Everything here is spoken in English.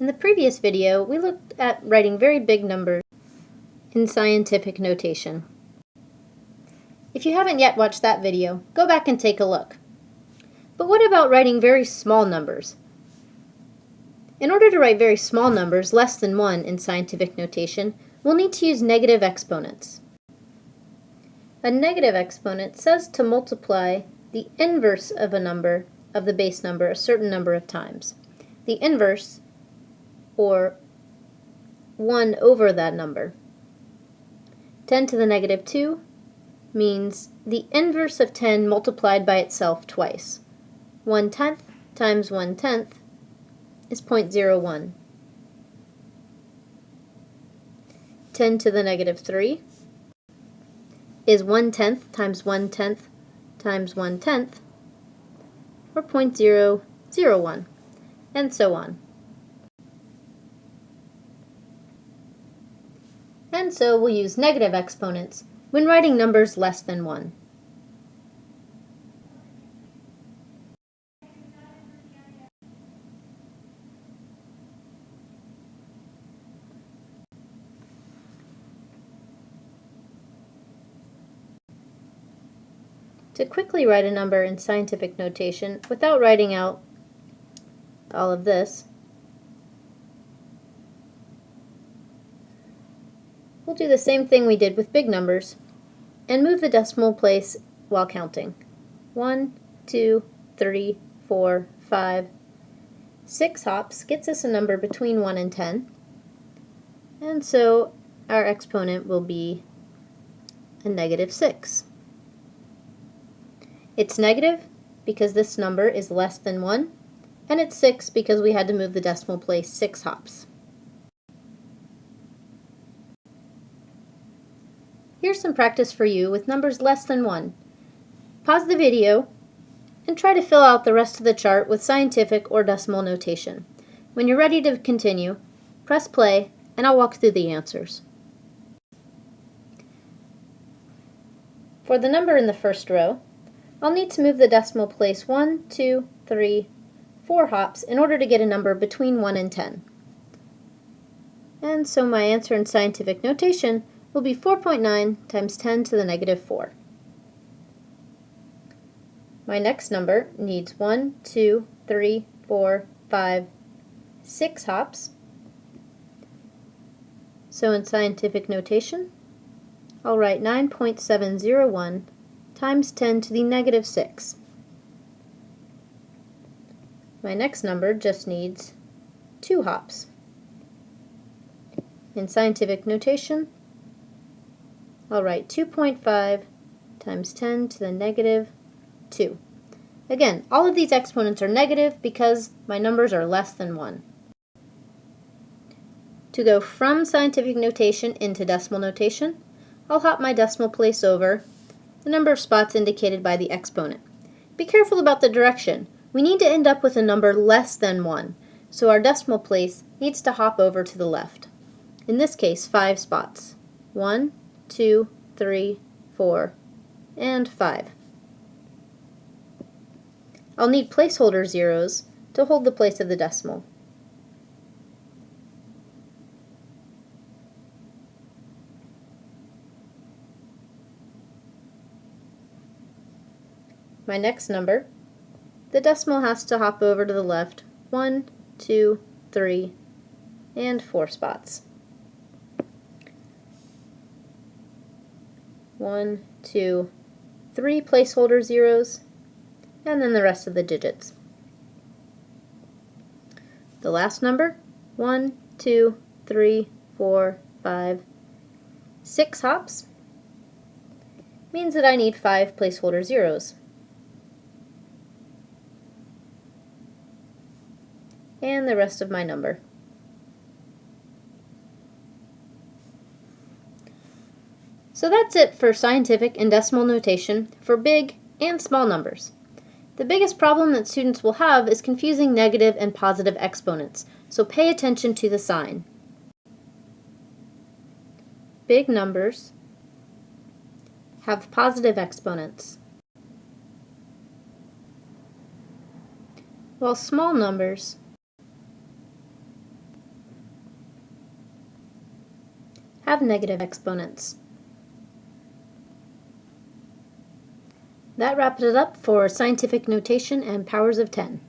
In the previous video, we looked at writing very big numbers in scientific notation. If you haven't yet watched that video, go back and take a look. But what about writing very small numbers? In order to write very small numbers, less than 1 in scientific notation, we'll need to use negative exponents. A negative exponent says to multiply the inverse of a number, of the base number, a certain number of times. The inverse or 1 over that number. 10 to the negative 2 means the inverse of 10 multiplied by itself twice. 1 tenth times 1 tenth is 0.01. 10 to the negative 3 is 1 tenth times 1 tenth times 1 tenth, or 0.001, and so on. And so we'll use negative exponents when writing numbers less than 1. To quickly write a number in scientific notation without writing out all of this, We'll do the same thing we did with big numbers and move the decimal place while counting. 1, 2, 3, 4, 5, 6 hops gets us a number between 1 and 10. And so our exponent will be a negative 6. It's negative because this number is less than 1, and it's 6 because we had to move the decimal place 6 hops. Here's some practice for you with numbers less than 1. Pause the video and try to fill out the rest of the chart with scientific or decimal notation. When you're ready to continue, press play and I'll walk through the answers. For the number in the first row, I'll need to move the decimal place 1, 2, 3, 4 hops in order to get a number between 1 and 10. And so my answer in scientific notation will be 4.9 times 10 to the negative 4. My next number needs 1, 2, 3, 4, 5, 6 hops. So in scientific notation, I'll write 9.701 times 10 to the negative 6. My next number just needs 2 hops. In scientific notation, I'll write 2.5 times 10 to the negative 2. Again, all of these exponents are negative because my numbers are less than 1. To go from scientific notation into decimal notation, I'll hop my decimal place over the number of spots indicated by the exponent. Be careful about the direction. We need to end up with a number less than 1, so our decimal place needs to hop over to the left. In this case, 5 spots. 1, two, three, four, and 5. I'll need placeholder zeros to hold the place of the decimal. My next number, the decimal has to hop over to the left one, two, three, and 4 spots. One, two, three placeholder zeros, and then the rest of the digits. The last number, one, two, three, four, five, six hops, means that I need five placeholder zeros. And the rest of my number. So that's it for scientific and decimal notation for big and small numbers. The biggest problem that students will have is confusing negative and positive exponents, so pay attention to the sign. Big numbers have positive exponents, while small numbers have negative exponents. That wraps it up for scientific notation and powers of 10.